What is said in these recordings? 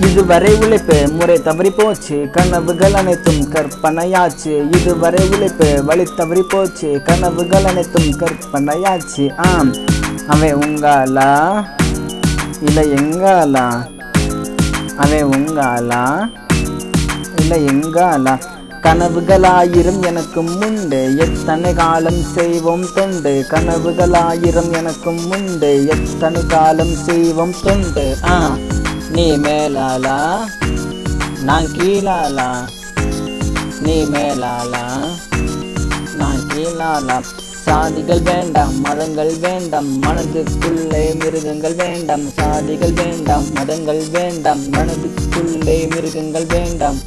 இதுவரை உழைப்பு முறை தவறி போச்சு. கனவுகள் அனைத்தும் கற்பனையாச்சு. இதுவரை உழைப்பு வழி தவறி போச்சு. கனவுகள் அனைத்தும் கற்பனையாச்சு. ஆம். அவன் உங்காலா? இல்லை எங்காலா? அவன் உங்காலா? இல்லை எங்காலா? கனவுகளாயிரம் எனக்கும் உண்டு. எத்தனை காலம் செய்வோம் தொண்டு. கனவுகளாயிரம் எனக்கும் உண்டு. எத்தனை காலம் செய்வோம் தொண்டு. ஆ. நீ மேலாலா நான் கீழாலா நீ மேலாலா நான் கீழாலா சாதிகள் வேண்டாம் மதங்கள் வேண்டாம் மனதுக்குள்ளே மிருகங்கள் வேண்டாம் சாதிகள் வேண்டாம் மதங்கள் வேண்டாம் மனதுக்குள்ளே மிருகங்கள் வேண்டாம்.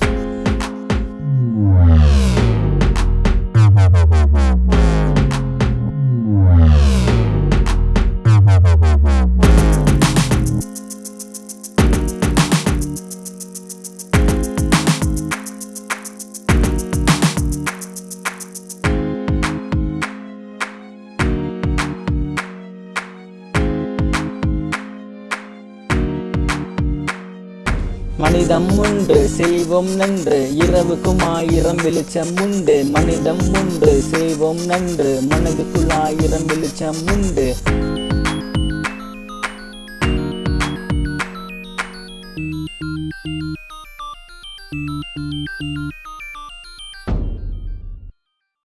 மனிதம் உண்டு செய்வோம் நன்று. இரவுக்கும் ஆயிரம் வெளிச்சம் உண்டு. மனிதம் உண்டு செய்வோம் நன்று. மனதுக்குள் ஆயிரம் வெளிச்சம் உண்டு.